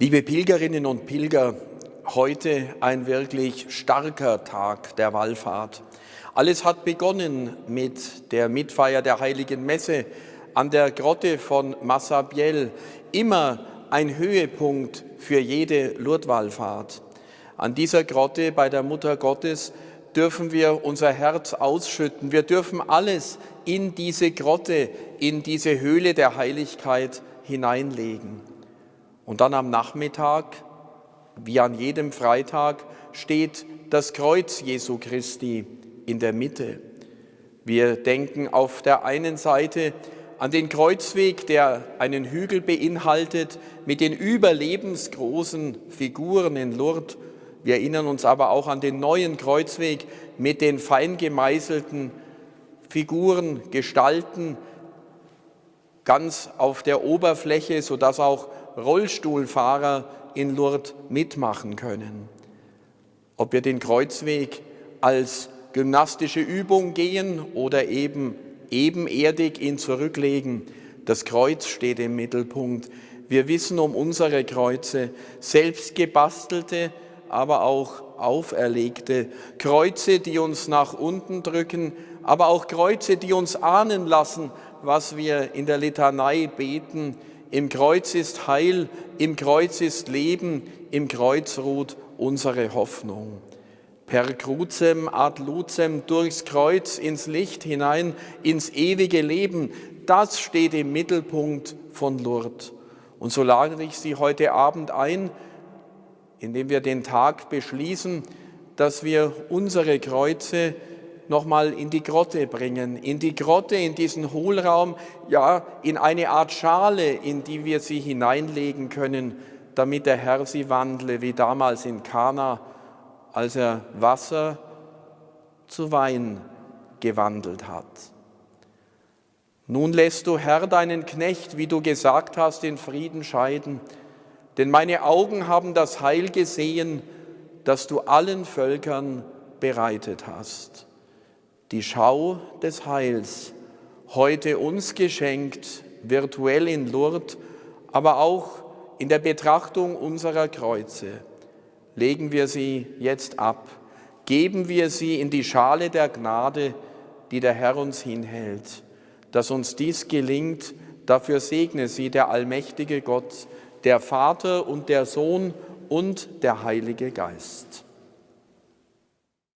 Liebe Pilgerinnen und Pilger, heute ein wirklich starker Tag der Wallfahrt. Alles hat begonnen mit der Mitfeier der Heiligen Messe an der Grotte von Massabielle, immer ein Höhepunkt für jede Lourdeswallfahrt. An dieser Grotte bei der Mutter Gottes dürfen wir unser Herz ausschütten. Wir dürfen alles in diese Grotte, in diese Höhle der Heiligkeit hineinlegen. Und dann am Nachmittag, wie an jedem Freitag, steht das Kreuz Jesu Christi in der Mitte. Wir denken auf der einen Seite an den Kreuzweg, der einen Hügel beinhaltet mit den überlebensgroßen Figuren in Lourdes. Wir erinnern uns aber auch an den neuen Kreuzweg mit den fein gemeißelten Figuren, Gestalten, ganz auf der Oberfläche, sodass auch Rollstuhlfahrer in Lourdes mitmachen können. Ob wir den Kreuzweg als gymnastische Übung gehen oder eben ebenerdig ihn zurücklegen, das Kreuz steht im Mittelpunkt. Wir wissen um unsere Kreuze, selbst gebastelte, aber auch auferlegte. Kreuze, die uns nach unten drücken, aber auch Kreuze, die uns ahnen lassen, was wir in der Litanei beten, im Kreuz ist Heil, im Kreuz ist Leben, im Kreuz ruht unsere Hoffnung. Per crucem ad lucem durchs Kreuz ins Licht hinein, ins ewige Leben, das steht im Mittelpunkt von Lourdes. Und so lade ich Sie heute Abend ein, indem wir den Tag beschließen, dass wir unsere Kreuze nochmal in die Grotte bringen, in die Grotte, in diesen Hohlraum, ja, in eine Art Schale, in die wir sie hineinlegen können, damit der Herr sie wandle, wie damals in Kana, als er Wasser zu Wein gewandelt hat. Nun lässt du, Herr, deinen Knecht, wie du gesagt hast, in Frieden scheiden, denn meine Augen haben das Heil gesehen, das du allen Völkern bereitet hast die Schau des Heils, heute uns geschenkt, virtuell in Lourdes, aber auch in der Betrachtung unserer Kreuze. Legen wir sie jetzt ab, geben wir sie in die Schale der Gnade, die der Herr uns hinhält. Dass uns dies gelingt, dafür segne sie der allmächtige Gott, der Vater und der Sohn und der Heilige Geist.